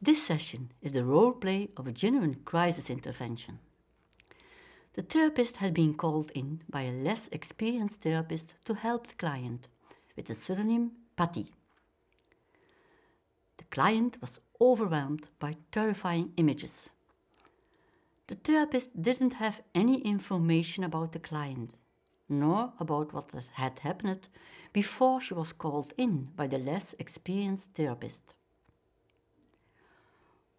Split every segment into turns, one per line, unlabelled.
This session is the role play of a genuine crisis intervention. The therapist had been called in by a less experienced therapist to help the client with the pseudonym Patty. The client was overwhelmed by terrifying images. The therapist didn't have any information about the client, nor about what had happened before she was called in by the less experienced therapist.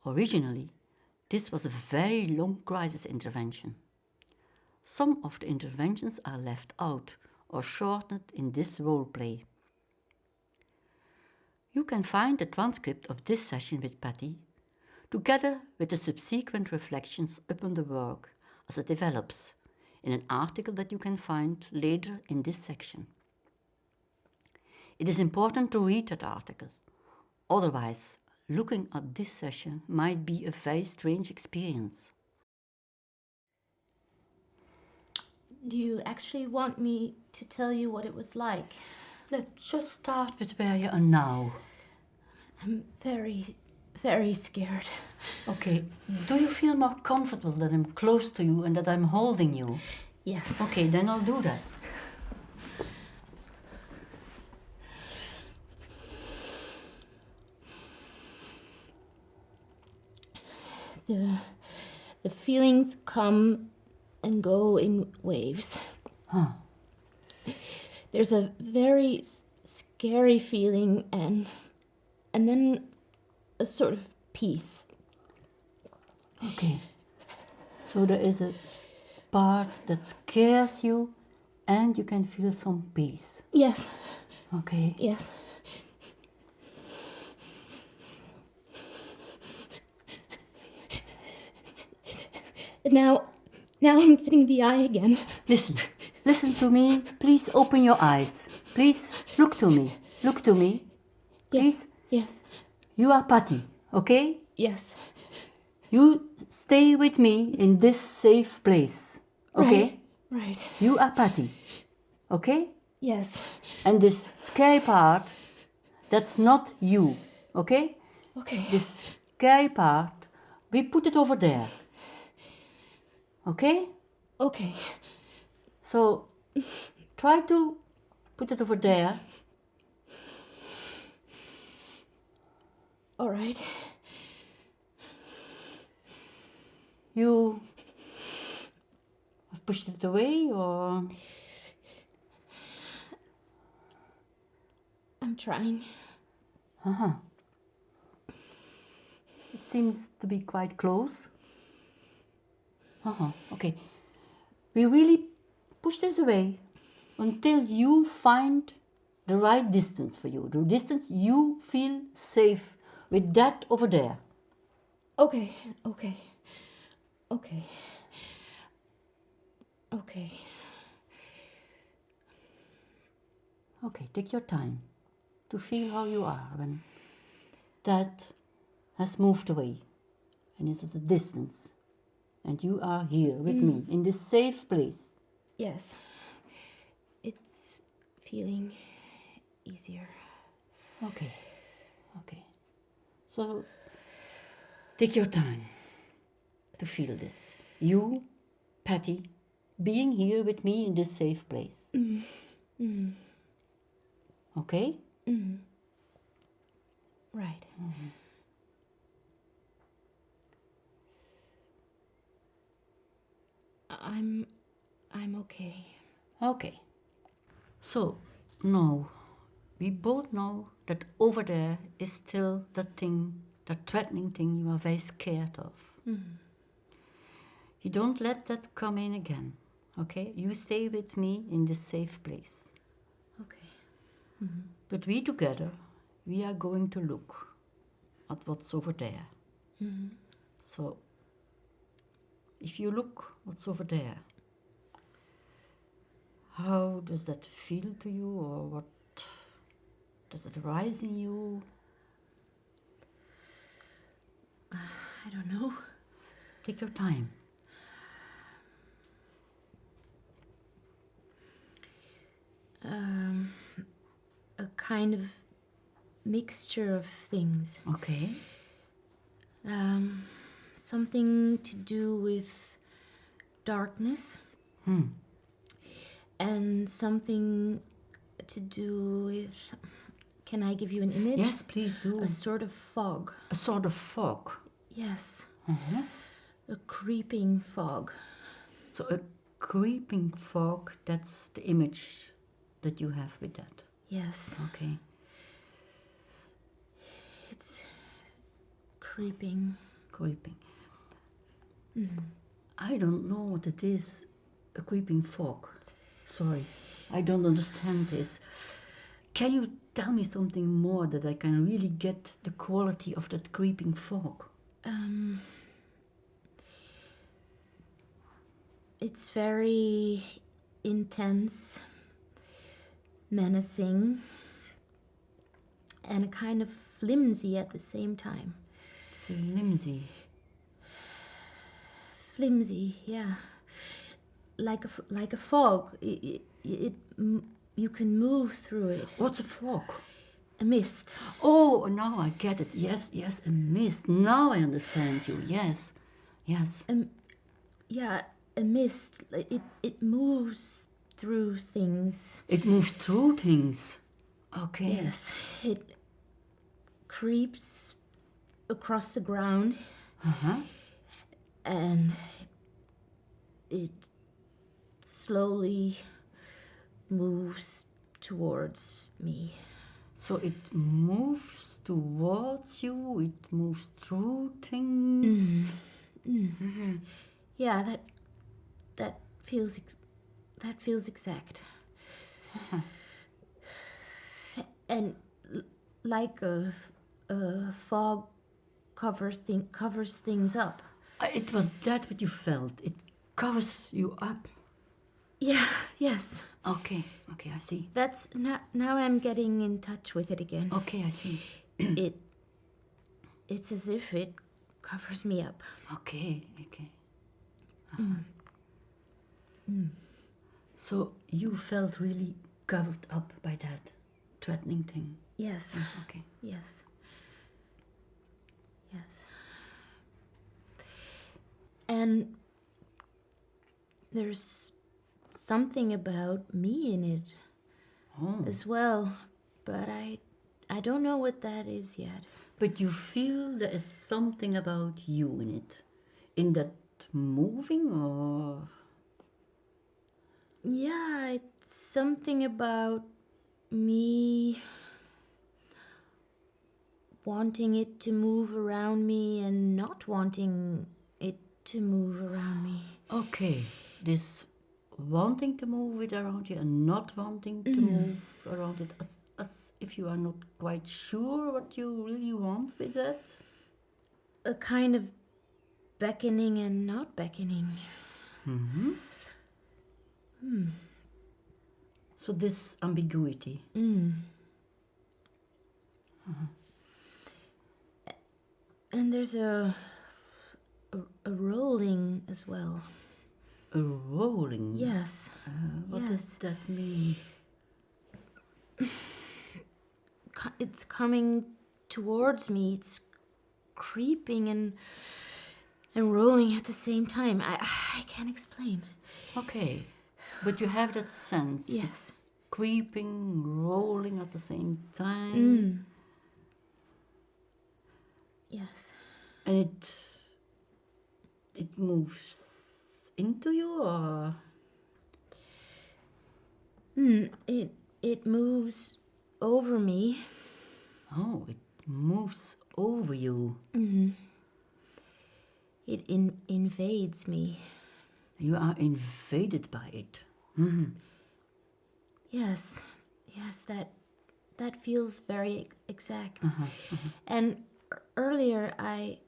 Originally, this was a very long crisis intervention. Some of the interventions are left out or shortened in this role play. You can find the transcript of this session with Patty, together with the subsequent reflections upon the work as it develops, in an article that you can find later in this section. It is important to read that article, otherwise looking at this session might be a very strange experience.
Do you actually want me to tell you what it was like?
Let's just start with where you are now.
I'm very, very scared.
Okay, do you feel more comfortable that I'm close to you and that I'm holding you?
Yes.
Okay, then I'll do that.
The, the feelings come and go in waves.
Huh.
There's a very scary feeling and and then a sort of peace.
Okay. So there is a part that scares you and you can feel some peace.
Yes.
Okay.
Yes. Now, now I'm getting the eye again.
Listen, listen to me. Please open your eyes. Please look to me. Look to me. Please.
Yes.
You are Patty, okay?
Yes.
You stay with me in this safe place, okay?
Right. right.
You are Patty, okay?
Yes.
And this scary part, that's not you, okay?
Okay.
This scary part, we put it over there. Okay?
Okay.
So try to put it over there.
All right.
You have pushed it away or?
I'm trying.
Uh huh. It seems to be quite close. Uh-huh, okay. We really push this away until you find the right distance for you, the distance you feel safe with that over there.
Okay, okay, okay, okay.
Okay, take your time to feel how you are when that has moved away and it's at a distance and you are here with mm. me in this safe place.
Yes. It's feeling easier.
Okay. Okay. So take your time to feel this. You, Patty, being here with me in this safe place. Mm. Mm. Okay?
Right. -hmm. I'm I'm okay.
Okay. So now we both know that over there is still the thing, the threatening thing you are very scared of. Mm. You don't let that come in again. Okay? You stay with me in this safe place.
Okay. Mm -hmm.
But we together, we are going to look at what's over there. Mm -hmm. So if you look what's over there, how does that feel to you or what does it rise in you?
Uh, I don't know.
Take your time.
Um, a kind of mixture of things.
Okay.
Um, something to do with darkness.
Hmm.
And something to do with. Can I give you an image?
Yes, please do.
A sort of fog.
A sort of fog.
Yes.
Uh-huh.
A creeping fog.
So a creeping fog, that's the image that you have with that.
Yes.
Okay.
It's creeping.
Creeping. I don't know what it is, a creeping fog. Sorry, I don't understand this. Can you tell me something more that I can really get the quality of that creeping fog?
Um, it's very intense, menacing, and kind of flimsy at the same time.
Flimsy.
Flimsy, yeah. Like a, f- like a fog. It, it, it, you can move through it.
What's a fog?
A mist.
Oh, now I get it. Yes, yes, a mist. Now I understand you. Yes, yes.
Um, Yeah, a mist. It, it moves through things.
It moves through things. Okay.
Yes, it creeps across the ground
Uh-huh.
and it slowly moves towards me.
So it moves towards you, it moves through things. Mm-hmm. Mm-hmm. Mm-hmm.
Yeah, that that feels ex- that feels exact. Uh-huh. and l- like a, a fog cover thing covers things up.
Uh, It was that what you felt. It covers you up.
Yeah, yes.
Okay, okay, I see.
That's now now I'm getting in touch with it again.
Okay, I see.
it it's as if it covers me up.
Okay, okay. Uh-huh. So you felt really covered up by that threatening thing.
Yes.
Okay.
Yes. Yes. And there's something about me in it
Oh.
as well, but I I don't know what that is yet.
But you feel there is something about you in it. In that moving or
Yeah, it's something about me wanting it to move around me and not wanting it to move around me.
Okay, this wanting to move it around you and not wanting to move around it, as, as if you are not quite sure what you really want with that.
a kind of beckoning and not beckoning. Hmm. Hmm.
So this ambiguity.
And there's a, a a rolling as well.
A rolling.
Yes.
Uh, what
yes.
does that mean?
It's coming towards me. It's creeping and and rolling at the same time. I I can't explain.
Okay, but you have that sense.
Yes.
It's creeping, rolling at the same time,
Mm. Yes.
and it it moves into you, or
Mm, it it moves over me.
oh, it moves over you. Mm-hmm.
It in, invades me.
You are invaded by it. Mm-hmm.
Yes, yes, that that feels very ex- exact. Uh-huh, uh-huh. And e- earlier, I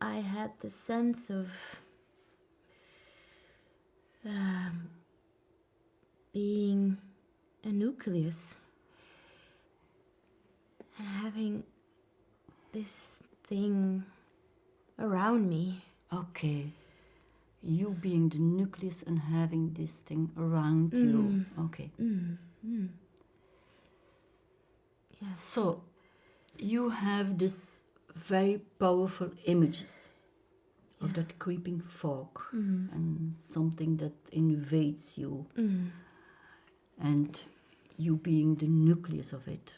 I had the sense of um, being a nucleus and having this thing around me.
Okay. You being the nucleus and having this thing around you. Mm. Okay.
Yes.
So you have this very powerful images of that creeping fog mm-hmm. and something that invades you mm-hmm. and you being the nucleus of it.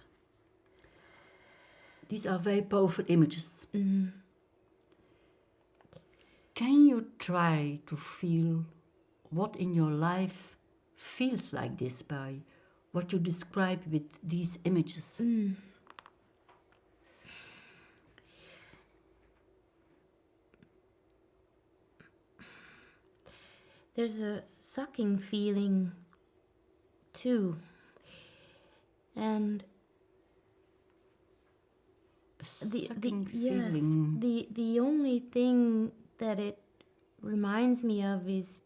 These are very powerful images. Mm-hmm. Can you try to feel what in your life feels like this by what you describe with these images? Mm.
There's a sucking feeling too. And the, the yes,
feeling.
the the only thing that it reminds me of is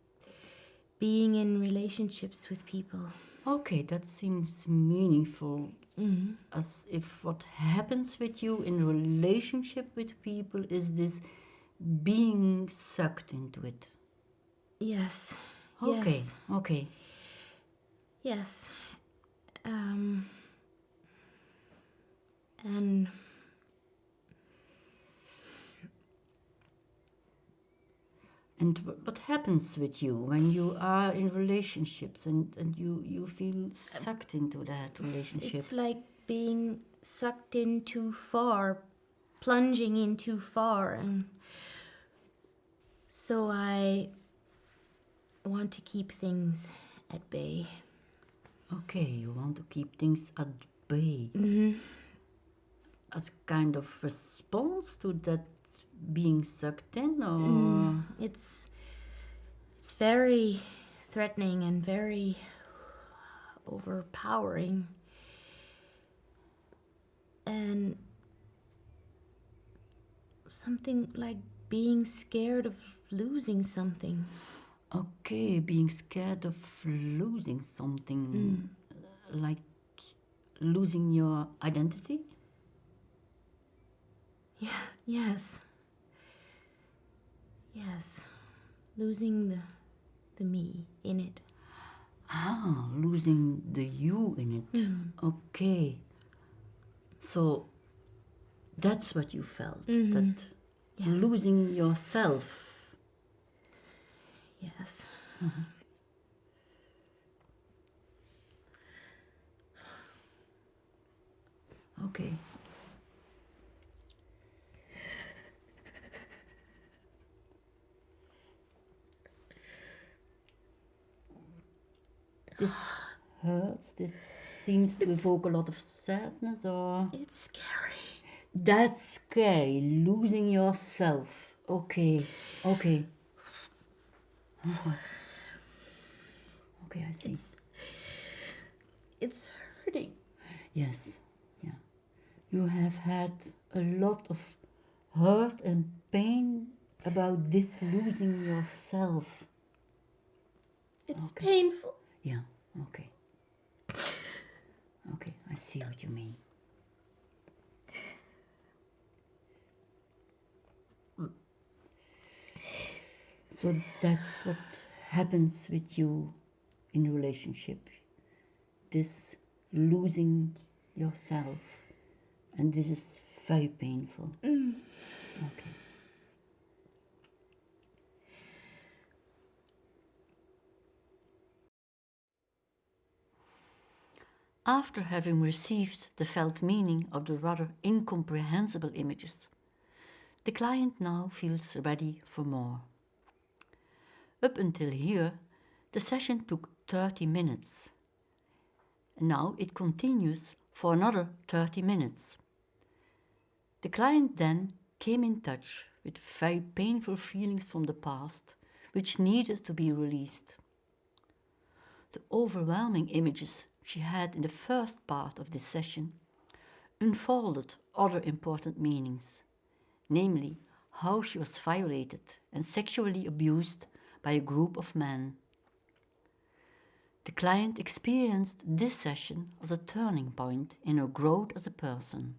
being in relationships with people.
Okay, that seems meaningful.
Mm.
As if what happens with you in relationship with people is this being sucked into it.
Yes.
Okay,
Yes.
okay.
Yes. Um, and
And wh- what happens with you when you are in relationships and, and you, you feel sucked into that relationship?
it's like being sucked in too far, plunging in too far, and so I want to keep things at bay.
Okay, you want to keep things at bay.
Mm-hmm.
As kind of response to that being sucked in, or
Mm. It's it's very threatening and very overpowering. And something like being scared of losing something.
Okay, being scared of losing something, uh, like losing your identity.
Yeah, yes. Yes. Losing the the me in it.
Ah, losing the you in it. Okay. So that's what you felt. That
Yes.
losing yourself.
Yes. Mm-hmm.
Okay. This hurts. This seems to evoke a lot of sadness or.
It's scary.
That's scary. Losing yourself. Okay. Okay. Okay, I see.
It's it's hurting.
Yes. Yeah. You have had a lot of hurt and pain about this losing yourself.
It's painful.
Yeah. Okay. Okay, I see what you mean. So that's what happens with you in relationship. This losing yourself. And this is very painful. Mm. Okay. After having received the felt meaning of the rather incomprehensible images, the client now feels ready for more. Up until here, the session took 30 minutes. Now it continues for another 30 minutes. The client then came in touch with very painful feelings from the past which needed to be released. The overwhelming images she had in the first part of this session unfolded other important meanings, namely how she was violated and sexually abused by a group of men. The client experienced this session as a turning point in her growth as a person.